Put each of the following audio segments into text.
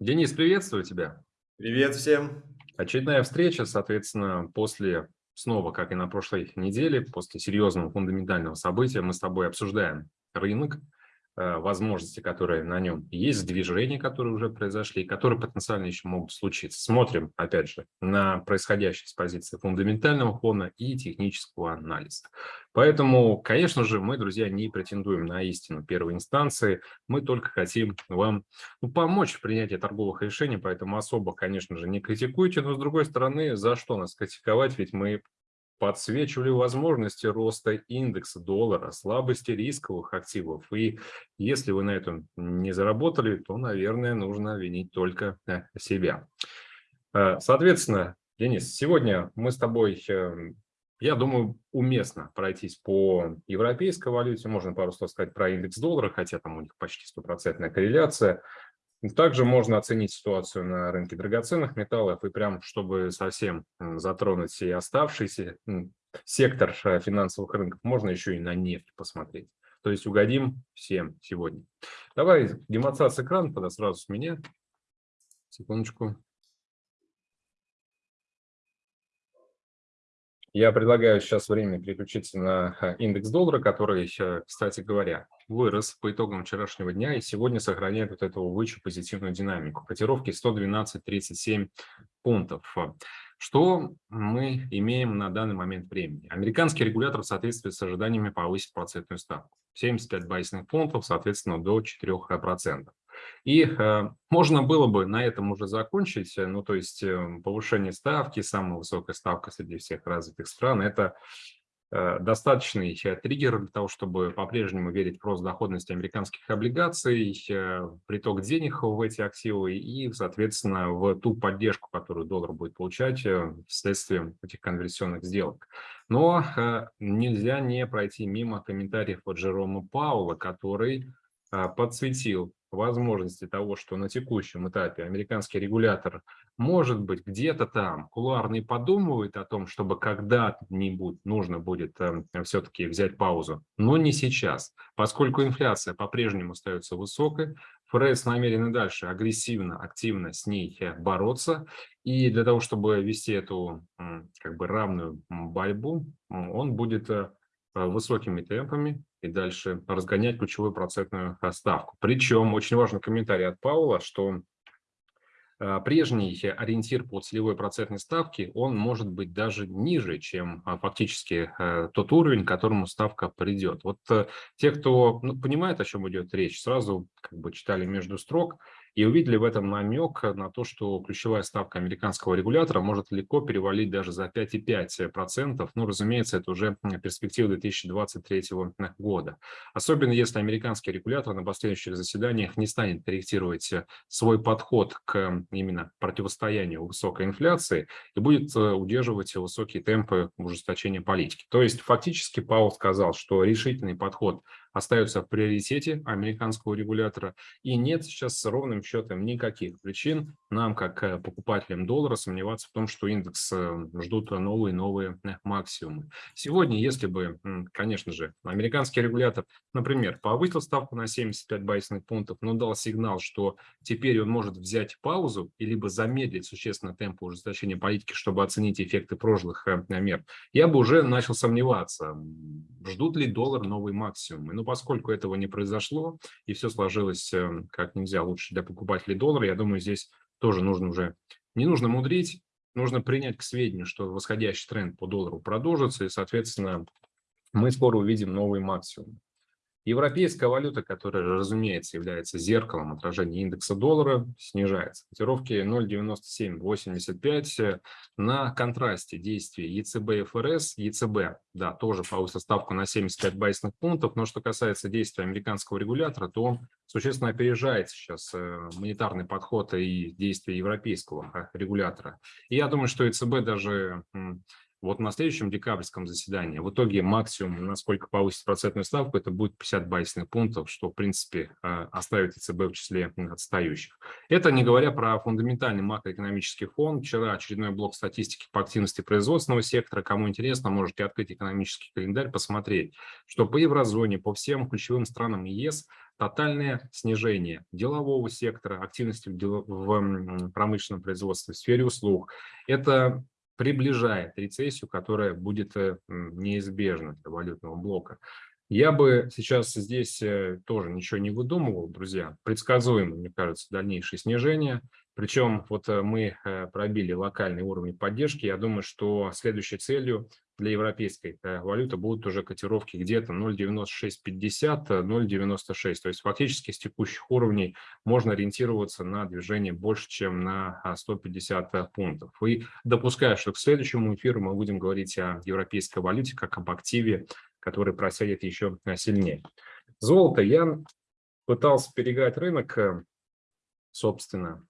Денис, приветствую тебя. Привет всем. Очередная встреча, соответственно, после, снова, как и на прошлой неделе, после серьезного фундаментального события, мы с тобой обсуждаем рынок, возможности, которые на нем есть, движения, которые уже произошли, которые потенциально еще могут случиться. Смотрим, опять же, на происходящее с позиции фундаментального фона и технического анализа. Поэтому, конечно же, мы, друзья, не претендуем на истину первой инстанции, мы только хотим вам ну, помочь в принятии торговых решений, поэтому особо, конечно же, не критикуйте, но, с другой стороны, за что нас критиковать, ведь мы подсвечивали возможности роста индекса доллара, слабости рисковых активов. И если вы на этом не заработали, то, наверное, нужно винить только э, себя. Э, соответственно, Денис, сегодня мы с тобой, эм, я думаю, уместно пройтись по европейской валюте. Можно пару слов сказать про индекс доллара, хотя там у них почти стопроцентная корреляция. Также можно оценить ситуацию на рынке драгоценных металлов и прям, чтобы совсем затронуть и оставшийся сектор э, финансовых рынков, можно еще и на нефть посмотреть. То есть угодим всем сегодня. Давай демонстрация экрана тогда сразу с меня. Секундочку. Я предлагаю сейчас время переключиться на э, индекс доллара, который, э, кстати говоря, вырос по итогам вчерашнего дня и сегодня сохраняет вот эту вычу позитивную динамику. Котировки 112.37 пунктов. Что мы имеем на данный момент времени? Американский регулятор в соответствии с ожиданиями повысит процентную ставку. 75 байсных пунктов, соответственно, до 4%. И э, можно было бы на этом уже закончить, ну то есть э, повышение ставки, самая высокая ставка среди всех развитых стран, это Э, достаточный триггер для того, чтобы по-прежнему верить в рост доходности американских облигаций, э, приток денег в эти активы и, соответственно, в ту поддержку, которую доллар будет получать э, вследствие этих конверсионных сделок. Но нельзя не пройти мимо комментариев от Джерома Паула, который подсветил возможности того, что на текущем этапе американский регулятор, может быть, где-то там. Кулуарно подумывает о том, чтобы когда-нибудь нужно будет э, эм, все-таки взять паузу, но не сейчас, поскольку инфляция по-прежнему остается высокой, ФРС намерены дальше агрессивно, активно с ней э, бороться, и для того, чтобы вести эту как бы равную борьбу, он будет э, высокими темпами и дальше разгонять ключевую процентную ставку. Причем очень важный комментарий от Паула, что а, прежний ориентир по целевой процентной ставке, он может быть даже ниже, чем фактически э, тот уровень, к которому ставка придет. Вот э, те, кто ну, понимает, о чем идет речь, сразу как бы читали между строк, и увидели в этом намек на то, что ключевая ставка американского регулятора может легко перевалить даже за 5,5%. Ну, разумеется, это уже перспектива 2023 года. Особенно если американский регулятор на последующих заседаниях не станет корректировать свой подход к именно противостоянию высокой инфляции и будет э, удерживать высокие темпы ужесточения политики. То есть фактически Паул сказал, что решительный подход остается в приоритете американского регулятора. И нет сейчас ровным счетом никаких причин нам, как э, покупателям доллара, сомневаться в том, что индекс э, ждут новые новые э, максимумы. Сегодня, если бы, конечно же, американский регулятор, например, повысил ставку на 75 байсных пунктов, но дал сигнал, что теперь он может взять паузу и либо замедлить существенно темпы ужесточения политики, чтобы оценить эффекты прошлых мер, я бы уже начал сомневаться, ждут ли доллар новые максимумы. Но поскольку этого не произошло, и все сложилось эм, как нельзя лучше для покупателей доллара, я думаю, здесь тоже нужно уже, не нужно мудрить, нужно принять к сведению, что восходящий тренд по доллару продолжится, и, соответственно, мы скоро увидим новый максимум. Европейская валюта, которая, разумеется, является зеркалом отражения индекса доллара, снижается. Котировки 0,9785 на контрасте действий ЕЦБ и ФРС. ЕЦБ, да, тоже повысил ставку на 75 байсных пунктов, но что касается действий американского регулятора, то он существенно опережает сейчас э, монетарный подход и действия европейского э, регулятора. И я думаю, что ЕЦБ даже вот на следующем декабрьском заседании в итоге максимум, насколько повысить процентную ставку, это будет 50 байсных пунктов, что, в принципе, э, оставит ЕЦБ в числе отстающих. Это не говоря про фундаментальный макроэкономический фон. Вчера очередной блок статистики по активности производственного сектора. Кому интересно, можете открыть экономический календарь, посмотреть, что по еврозоне, по всем ключевым странам ЕС тотальное снижение делового сектора, активности в промышленном производстве, в сфере услуг. Это приближает рецессию, которая будет э, неизбежна для валютного блока. Я бы сейчас здесь э, тоже ничего не выдумывал, друзья. Предсказуемо, мне кажется, дальнейшее снижение. Причем вот э, мы пробили локальные уровни поддержки. Я думаю, что следующей целью для европейской э, валюты будут уже котировки где-то 0,9650, 0,96. То есть фактически с текущих уровней можно ориентироваться на движение больше, чем на 150 а, пунктов. И допускаю, что к следующему эфиру мы будем говорить о европейской валюте как об активе, который просядет еще э, сильнее. Золото. Я пытался переиграть рынок, э, собственно,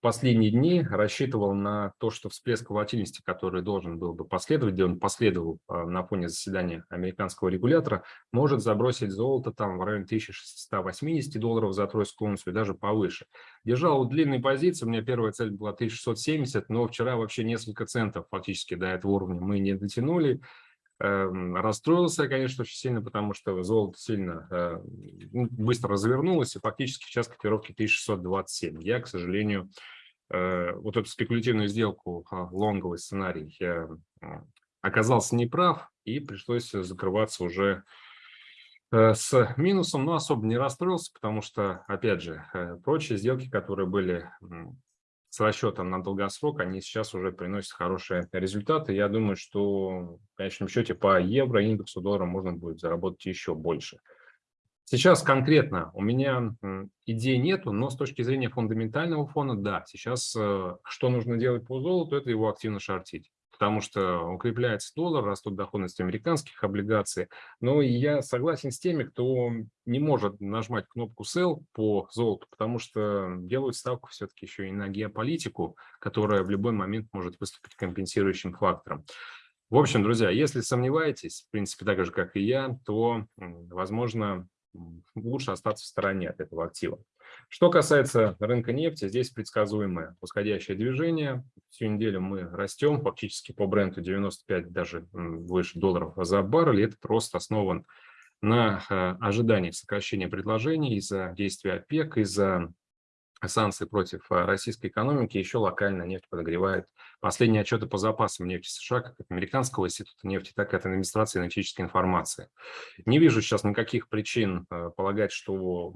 последние дни рассчитывал на то, что всплеск волатильности, который должен был бы последовать, где он последовал а, на фоне заседания американского регулятора, может забросить золото там в районе 1680 долларов за тройскую унцию даже повыше. Держал длинные позиции, у меня первая цель была 1670, но вчера вообще несколько центов фактически до этого уровня мы не дотянули. Эм, расстроился, конечно, очень сильно, потому что золото сильно э, ну, быстро развернулось, и фактически сейчас котировки 1627. Я, к сожалению, э, вот эту спекулятивную сделку, а, лонговый сценарий, оказался неправ, и пришлось закрываться уже э, с минусом, но особо не расстроился, потому что, опять же, прочие сделки, которые были с расчетом на долгосрок, они сейчас уже приносят хорошие результаты. Я думаю, что в конечном счете по евро индексу доллара можно будет заработать еще больше. Сейчас конкретно у меня идей нету, но с точки зрения фундаментального фона, да, сейчас э, что нужно делать по золоту, это его активно шортить потому что укрепляется доллар, растут доходности американских облигаций. Но я согласен с теми, кто не может нажимать кнопку sell по золоту, потому что делают ставку все-таки еще и на геополитику, которая в любой момент может выступить компенсирующим фактором. В общем, друзья, если сомневаетесь, в принципе, так же, как и я, то, возможно, лучше остаться в стороне от этого актива. Что касается рынка нефти, здесь предсказуемое восходящее движение. Всю неделю мы растем, фактически по бренду 95, даже выше долларов за баррель. Этот рост основан на э, ожидании сокращения предложений из-за действия ОПЕК, из-за санкций против э, российской экономики, еще локально нефть подогревает. Последние отчеты по запасам нефти США, как от Американского института нефти, так и от администрации энергетической информации. Не вижу сейчас никаких причин э, полагать, что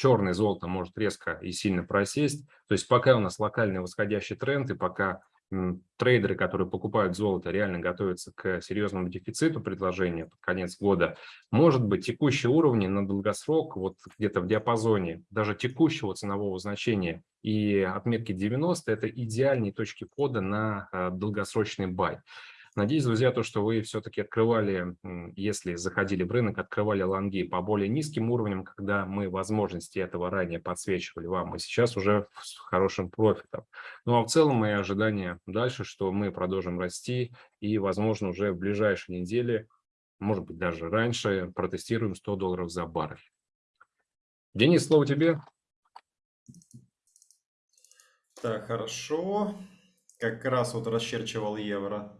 черное золото может резко и сильно просесть. То есть пока у нас локальный восходящий тренд, и пока трейдеры, которые покупают золото, реально готовятся к серьезному дефициту предложения под конец года, может быть, текущие уровни на долгосрок, вот где-то в диапазоне даже текущего ценового значения и отметки 90, это идеальные точки входа на э, долгосрочный бай. Надеюсь, друзья, то, что вы все-таки открывали, если заходили в рынок, открывали лонги по более низким уровням, когда мы возможности этого ранее подсвечивали вам, и сейчас уже с хорошим профитом. Ну а в целом мои ожидания дальше, что мы продолжим расти и, возможно, уже в ближайшие недели, может быть, даже раньше, протестируем 100 долларов за баррель. Денис, слово тебе. Так, хорошо. Как раз вот расчерчивал евро.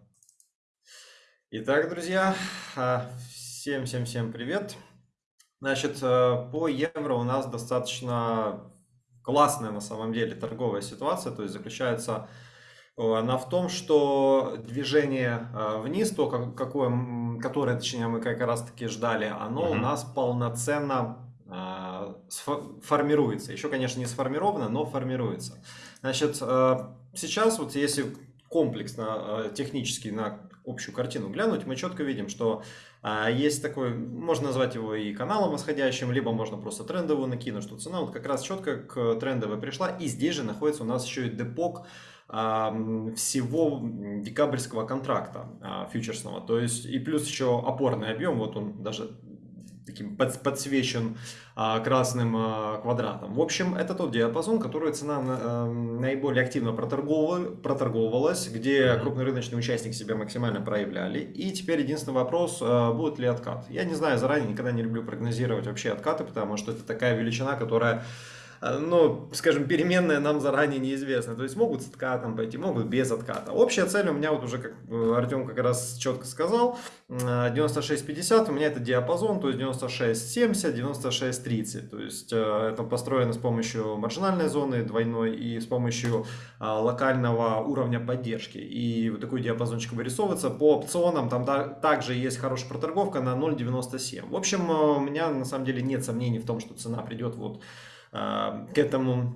Итак, друзья, всем-всем-всем привет. Значит, э, по евро у нас достаточно классная на самом деле торговая ситуация, то есть заключается э, она в том, что движение э, вниз, то какое, которое, точнее, мы как раз таки ждали, оно угу. у нас полноценно формируется. Еще, конечно, не сформировано, но формируется. Значит, сейчас вот если комплексно, технически на общую картину глянуть, мы четко видим, что а, есть такой, можно назвать его и каналом восходящим, либо можно просто трендовую накинуть, что цена вот как раз четко к трендовой пришла. И здесь же находится у нас еще и депок всего декабрьского контракта а, фьючерсного. То есть и плюс еще опорный объем, вот он даже таким под, подсвечен а, красным а, квадратом. В общем, это тот диапазон, который цена а, наиболее активно проторговывала, проторговывалась, где крупный рыночный участник себя максимально проявляли. И теперь единственный вопрос, а, будет ли откат. Я не знаю заранее, никогда не люблю прогнозировать вообще откаты, потому что это такая величина, которая но, скажем, переменная нам заранее неизвестна. То есть могут с откатом пойти, могут без отката. Общая цель у меня вот уже, как э, Артем как раз четко сказал, 96.50 у меня это диапазон, то есть 96.70, 96.30. То есть э, это построено с помощью маржинальной зоны двойной и с помощью локального уровня поддержки. И вот такой диапазончик вырисовывается. По опционам там также есть хорошая проторговка на 0.97. В общем, э, у меня на самом деле нет сомнений в том, что цена придет вот э, к этому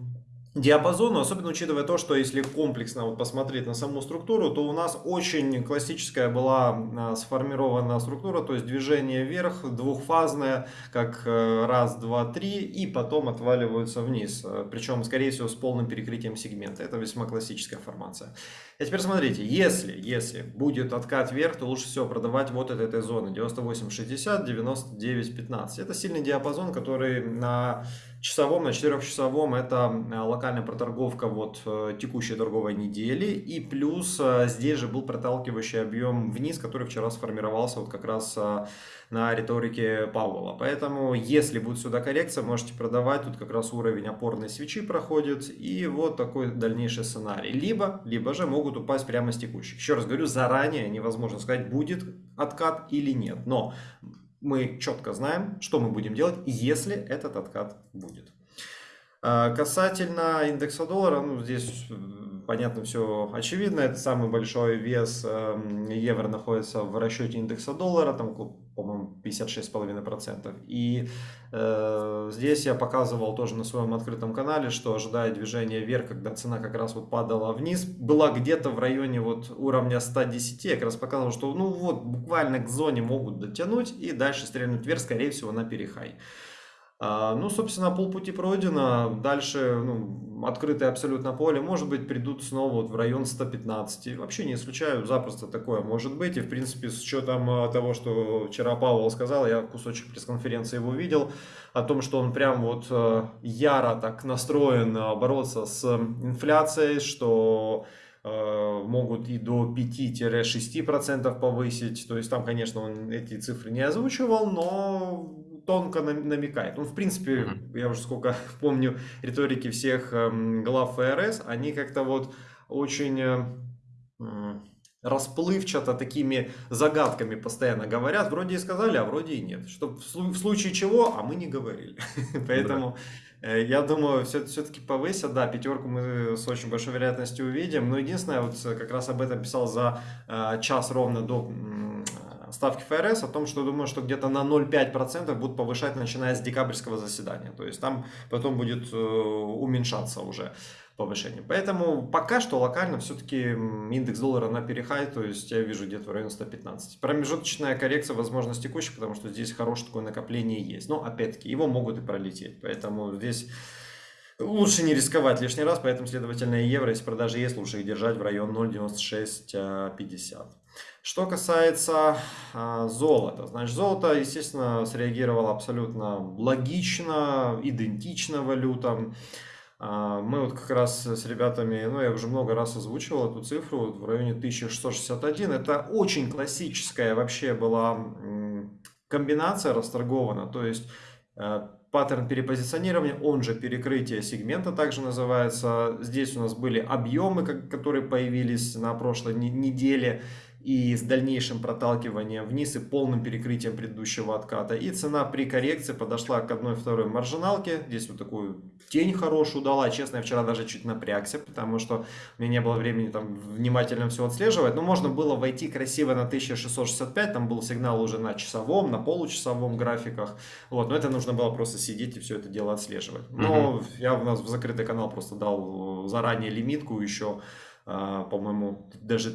диапазону, особенно учитывая то, что если комплексно вот посмотреть на саму структуру, то у нас очень классическая была а, сформирована структура, то есть движение вверх, двухфазное, как э, раз, два, три, и потом отваливаются вниз, э, причем, скорее всего, с полным перекрытием сегмента. Это весьма классическая формация. А теперь смотрите, если, если будет откат вверх, то лучше всего продавать вот от этой зоны 98.60, 99.15. Это сильный диапазон, который на часовом, на четырехчасовом это э, локальная проторговка вот э, текущей торговой недели. И плюс э, здесь же был проталкивающий объем вниз, который вчера сформировался вот как раз на риторике Пауэлла. Поэтому, если будет сюда коррекция, можете продавать. Тут как раз уровень опорной свечи проходит. И вот такой дальнейший сценарий. Либо, либо же могут упасть прямо с текущих. Еще раз говорю, заранее невозможно сказать, будет откат или нет. Но мы четко знаем, что мы будем делать, если этот откат будет. А, касательно индекса доллара, ну здесь понятно все очевидно, это самый большой вес эм, евро находится в расчете индекса доллара, там, по-моему, 56,5%. И э, здесь я показывал тоже на своем открытом канале, что ожидая движения вверх, когда цена как раз вот падала вниз, была где-то в районе вот уровня 110, я как раз показывал, что ну вот буквально к зоне могут дотянуть и дальше стрельнуть вверх, скорее всего, на перехай. А, ну, собственно, полпути пройдено. Дальше ну, открытое абсолютно поле. Может быть, придут снова вот в район 115. Вообще не исключаю, запросто такое может быть. И, в принципе, с учетом а, того, что вчера Павел сказал, я кусочек пресс-конференции его видел, о том, что он прям вот а, яро так настроен бороться с инфляцией, что могут и до 5-6% повысить. То есть там, конечно, он эти цифры не озвучивал, но тонко намекает. Он, в принципе, mm-hmm. я уже сколько помню риторики всех э, глав ФРС, они как-то вот очень э, расплывчато такими загадками постоянно говорят. Вроде и сказали, а вроде и нет. Что в случае чего, а мы не говорили. Поэтому э, я думаю, все, все-таки повысят. Да, пятерку мы с очень большой вероятностью увидим. Но единственное, вот как раз об этом писал за э, час ровно до ставки ФРС о том, что думаю, что где-то на 0,5% будут повышать, начиная с декабрьского заседания. То есть там потом будет э, уменьшаться уже повышение. Поэтому пока что локально все-таки индекс доллара на перехай, то есть я вижу где-то в районе 115. Промежуточная коррекция, возможно, текущей, потому что здесь хорошее такое накопление есть. Но опять-таки его могут и пролететь. Поэтому здесь Лучше не рисковать лишний раз, поэтому, следовательно, евро, если продажи есть, лучше их держать в район 0,9650. Что касается а, золота, значит, золото, естественно, среагировало абсолютно логично, идентично валютам. А, мы вот как раз с ребятами, ну я уже много раз озвучивал эту цифру, вот в районе 1661. Это очень классическая вообще была комбинация расторгована, то есть э, паттерн перепозиционирования, он же перекрытие сегмента также называется. Здесь у нас были объемы, которые появились на прошлой неделе и с дальнейшим проталкиванием вниз и полным перекрытием предыдущего отката. И цена при коррекции подошла к одной-второй маржиналке. Здесь вот такую тень хорошую дала. Честно, я вчера даже чуть напрягся, потому что у меня не было времени там внимательно все отслеживать. Но можно было войти красиво на 1665. Там был сигнал уже на часовом, на получасовом графиках. Вот, но это нужно было просто сидеть и все это дело отслеживать. Но угу. я у нас в закрытый канал просто дал заранее лимитку еще, а, по-моему, даже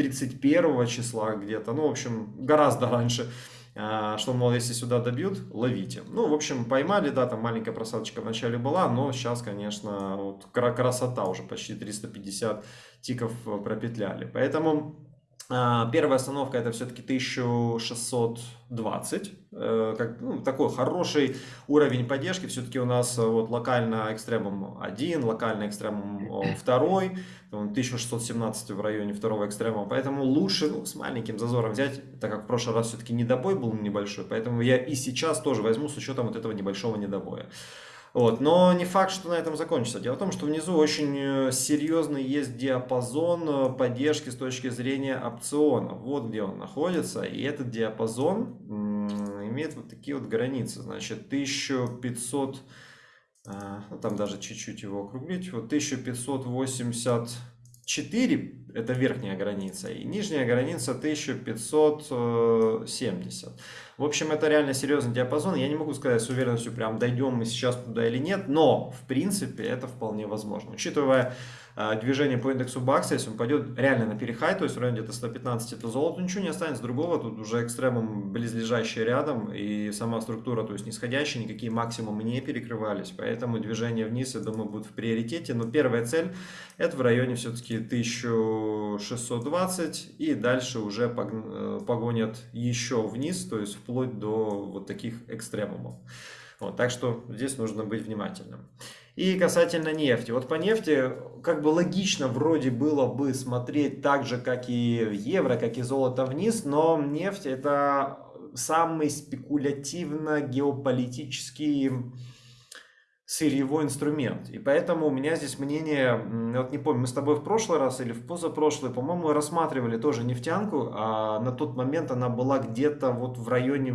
31 числа где-то, ну, в общем, гораздо раньше, а, что, мол, если сюда добьют, ловите. Ну, в общем, поймали, да, там маленькая просадочка вначале была, но сейчас, конечно, вот красота уже почти 350 тиков пропетляли. Поэтому первая остановка это все-таки 1620, э, как, ну, такой хороший уровень поддержки, все-таки у нас э, вот локально экстремум 1, локально экстремум 2, 1617 в районе второго экстремума, поэтому лучше ну, с маленьким зазором взять, так как в прошлый раз все-таки недобой был небольшой, поэтому я и сейчас тоже возьму с учетом вот этого небольшого недобоя. Вот. Но не факт, что на этом закончится. Дело в том, что внизу очень э, серьезный есть диапазон э, поддержки с точки зрения опциона. Вот где он находится. И этот диапазон имеет вот такие вот границы. Значит, 1500, э, ну, там даже чуть-чуть его округлить, вот 1580 4 это верхняя граница, и нижняя граница 1570. В общем, это реально серьезный диапазон. Я не могу сказать с уверенностью, прям дойдем мы сейчас туда или нет, но в принципе это вполне возможно. Учитывая движение по индексу бакса, если он пойдет реально на перехай, то есть в районе где-то 115, то золото ничего не останется другого, тут уже экстремум близлежащие рядом, и сама структура, то есть нисходящая, никакие максимумы не перекрывались, поэтому движение вниз, я думаю, будет в приоритете, но первая цель это в районе все-таки 1620, и дальше уже э, погонят еще вниз, то есть вплоть до вот таких экстремумов. Вот, так что здесь нужно быть внимательным. И касательно нефти. Вот по нефти как бы логично вроде было бы смотреть так же, как и евро, как и золото вниз, но нефть это самый спекулятивно геополитический сырьевой инструмент. И поэтому у меня здесь мнение, вот не помню, мы с тобой в прошлый раз или в позапрошлый, по-моему, рассматривали тоже нефтянку, а на тот момент она была где-то вот в районе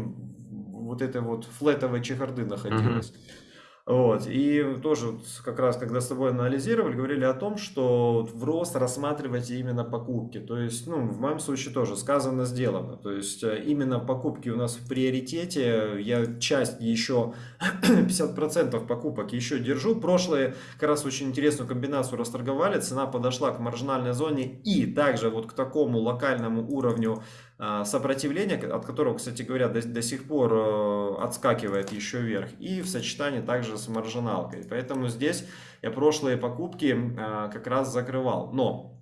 вот этой вот флетовой чехарды находилась. Mm -hmm. Вот. И тоже как раз, когда с тобой анализировали, говорили о том, что в рост рассматривайте именно покупки. То есть, ну, в моем случае тоже сказано, сделано. То есть, э, именно покупки у нас в приоритете. Я часть еще, 50% покупок еще держу. Прошлые как раз очень интересную комбинацию расторговали. Цена подошла к маржинальной зоне и также вот к такому локальному уровню а, сопротивления, от которого, кстати говоря, до, до сих пор э, отскакивает еще вверх, и в сочетании также с маржиналкой. Поэтому здесь я прошлые покупки а, как раз закрывал. Но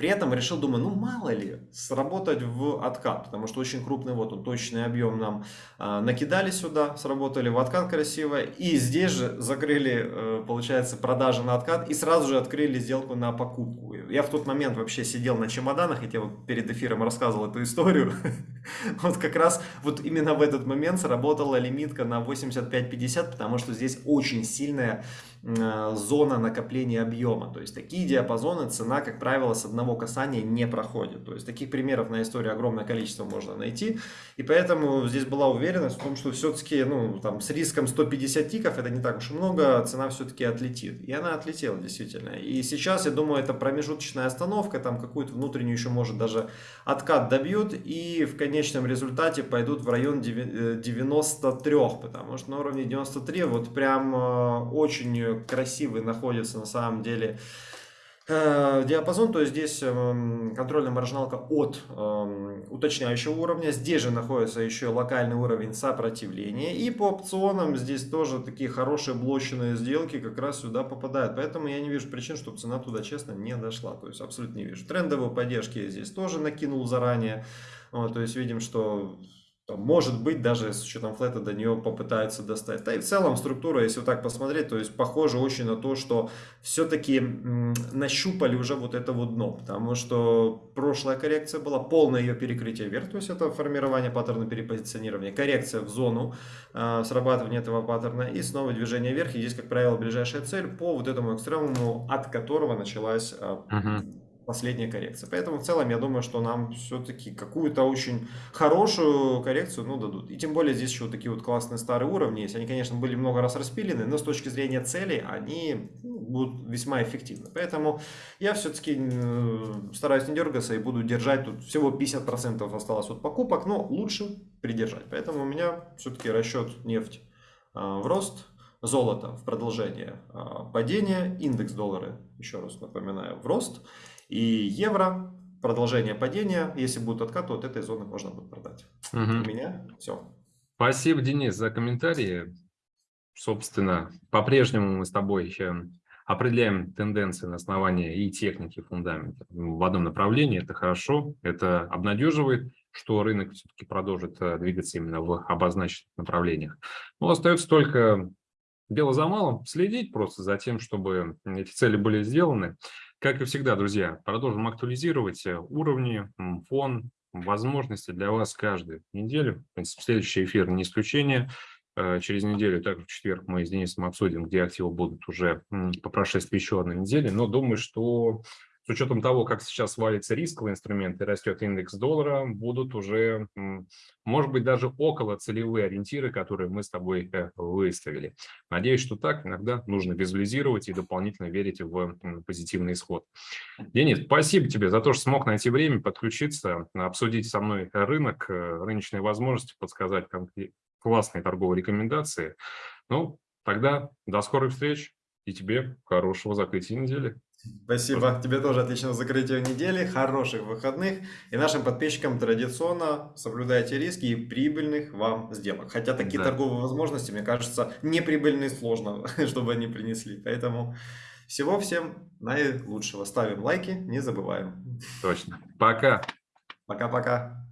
при этом решил, думаю, ну мало ли, сработать в откат, потому что очень крупный, вот он, точный объем нам э, накидали сюда, сработали в откат красиво, и здесь же закрыли, э, получается, продажи на откат, и сразу же открыли сделку на покупку. Я в тот момент вообще сидел на чемоданах, и я вот перед эфиром рассказывал эту историю, вот как раз вот именно в этот момент сработала лимитка на 85-50, потому что здесь очень сильная зона накопления объема. То есть такие диапазоны цена, как правило, с одного касания не проходит. То есть таких примеров на истории огромное количество можно найти. И поэтому здесь была уверенность в том, что все-таки ну, там, с риском 150 тиков, это не так уж и много, цена все-таки отлетит. И она отлетела действительно. И сейчас, я думаю, это промежуточная остановка, там какую-то внутреннюю еще может даже откат добьют. И в конечном результате пойдут в район 93, э, потому что на уровне 93 вот прям э, очень красивый находится на самом деле э, диапазон, то есть здесь эм, контрольная маржиналка от эм, уточняющего уровня, здесь же находится еще локальный уровень сопротивления, и по опционам здесь тоже такие хорошие блоченные сделки как раз сюда попадают, поэтому я не вижу причин, чтобы цена туда честно не дошла, то есть абсолютно не вижу. Трендовые поддержки я здесь тоже накинул заранее, вот, то есть видим, что может быть, даже с учетом флета до нее попытаются достать. Да и в целом структура, если вот так посмотреть, то есть похоже очень на то, что все-таки нащупали уже вот это вот дно. Потому что прошлая коррекция была полное ее перекрытие вверх, то есть это формирование паттерна перепозиционирования, коррекция в зону э, срабатывания этого паттерна и снова движение вверх. И здесь, как правило, ближайшая цель по вот этому экстремуму, от которого началась э, -huh последняя коррекция. Поэтому в целом я думаю, что нам все-таки какую-то очень хорошую коррекцию ну, дадут. И тем более здесь еще вот такие вот классные старые уровни есть. Они, конечно, были много раз распилены, но с точки зрения целей они ну, будут весьма эффективны. Поэтому я все-таки стараюсь не дергаться и буду держать. Тут всего 50% осталось от покупок, но лучше придержать. Поэтому у меня все-таки расчет нефть а, в рост, золото в продолжение а, падения, индекс доллара, еще раз напоминаю, в рост. И евро, продолжение падения, если будут откаты, вот этой зоны можно будет продать. Угу. У меня все. Спасибо, Денис, за комментарии. Собственно, по-прежнему мы с тобой еще определяем тенденции на основании и техники, фундамента в одном направлении. Это хорошо, это обнадеживает, что рынок все-таки продолжит э, двигаться именно в обозначенных направлениях. Но остается только дело за малым, следить просто за тем, чтобы эти цели были сделаны. Как и всегда, друзья, продолжим актуализировать э, уровни, фон, возможности для вас каждую неделю. В принципе, следующий эфир не исключение. Э, через неделю, также в четверг, мы с Денисом обсудим, где активы будут уже по прошествии еще одной недели. Но думаю, что с учетом того, как сейчас валится рисковый инструмент и растет индекс доллара, будут уже, может быть, даже около целевые ориентиры, которые мы с тобой э, выставили. Надеюсь, что так. Иногда нужно визуализировать и дополнительно верить в позитивный исход. Денис, спасибо тебе за то, что смог найти время подключиться, обсудить со мной рынок, э, рыночные возможности, подсказать классные торговые рекомендации. Ну, тогда до скорых встреч и тебе хорошего закрытия недели. Спасибо. Тебе тоже отличного закрытия недели, хороших выходных. И нашим подписчикам традиционно соблюдайте риски и прибыльных вам сделок. Хотя такие да. торговые возможности, мне кажется, неприбыльные сложно, чтобы они принесли. Поэтому всего всем наилучшего. Ставим лайки, не забываем. Точно. Пока. Пока-пока.